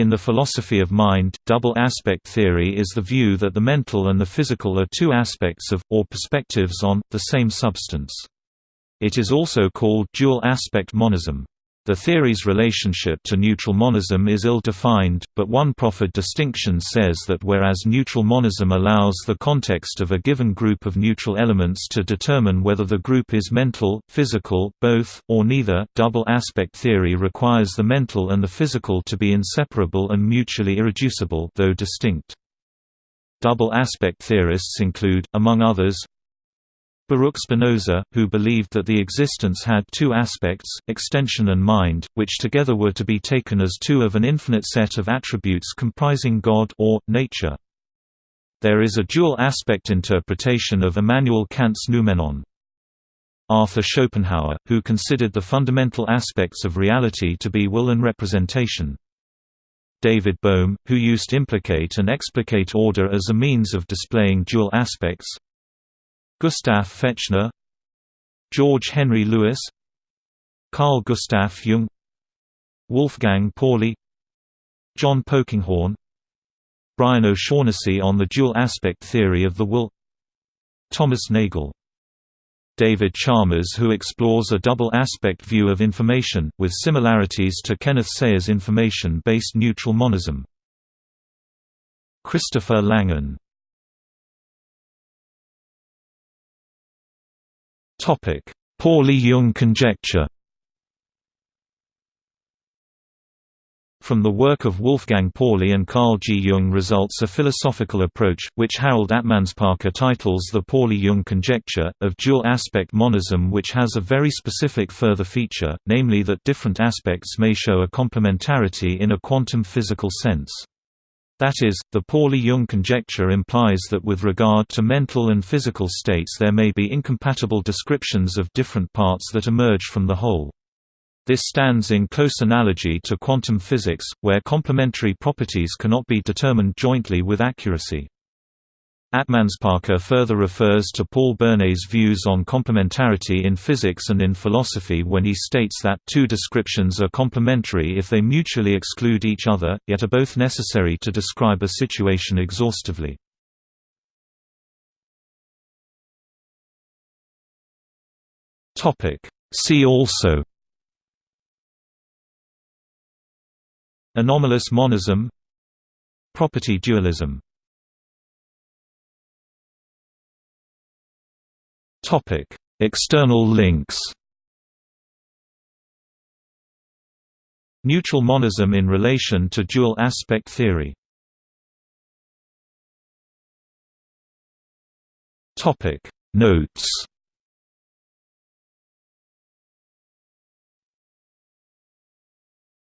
In the philosophy of mind, double aspect theory is the view that the mental and the physical are two aspects of, or perspectives on, the same substance. It is also called dual aspect monism. The theory's relationship to neutral monism is ill-defined, but one proffered distinction says that whereas neutral monism allows the context of a given group of neutral elements to determine whether the group is mental, physical, both, or neither, double aspect theory requires the mental and the physical to be inseparable and mutually irreducible though distinct. Double aspect theorists include, among others, Baruch Spinoza, who believed that the existence had two aspects, extension and mind, which together were to be taken as two of an infinite set of attributes comprising God or, nature. There is a dual-aspect interpretation of Immanuel Kant's noumenon. Arthur Schopenhauer, who considered the fundamental aspects of reality to be will and representation. David Bohm, who used implicate and explicate order as a means of displaying dual aspects, Gustav Fechner George Henry Lewes Carl Gustav Jung Wolfgang Pauli John Polkinghorne Brian O'Shaughnessy on the dual aspect theory of the will Thomas Nagel David Chalmers who explores a double aspect view of information, with similarities to Kenneth Sayre's information-based neutral monism Christopher Langan Pauli–Jung conjecture From the work of Wolfgang Pauli and Carl G. Jung results a philosophical approach, which Harald Atmanspacher titles the Pauli–Jung conjecture, of dual-aspect monism which has a very specific further feature, namely that different aspects may show a complementarity in a quantum physical sense. That is, the Pauli–Jung conjecture implies that with regard to mental and physical states there may be incompatible descriptions of different parts that emerge from the whole. This stands in close analogy to quantum physics, where complementary properties cannot be determined jointly with accuracy. Atmanspacher further refers to Paul Bernays' views on complementarity in physics and in philosophy when he states that two descriptions are complementary if they mutually exclude each other, yet are both necessary to describe a situation exhaustively. See also Anomalous monism Property dualism External links. Neutral monism in relation to dual aspect theory. Notes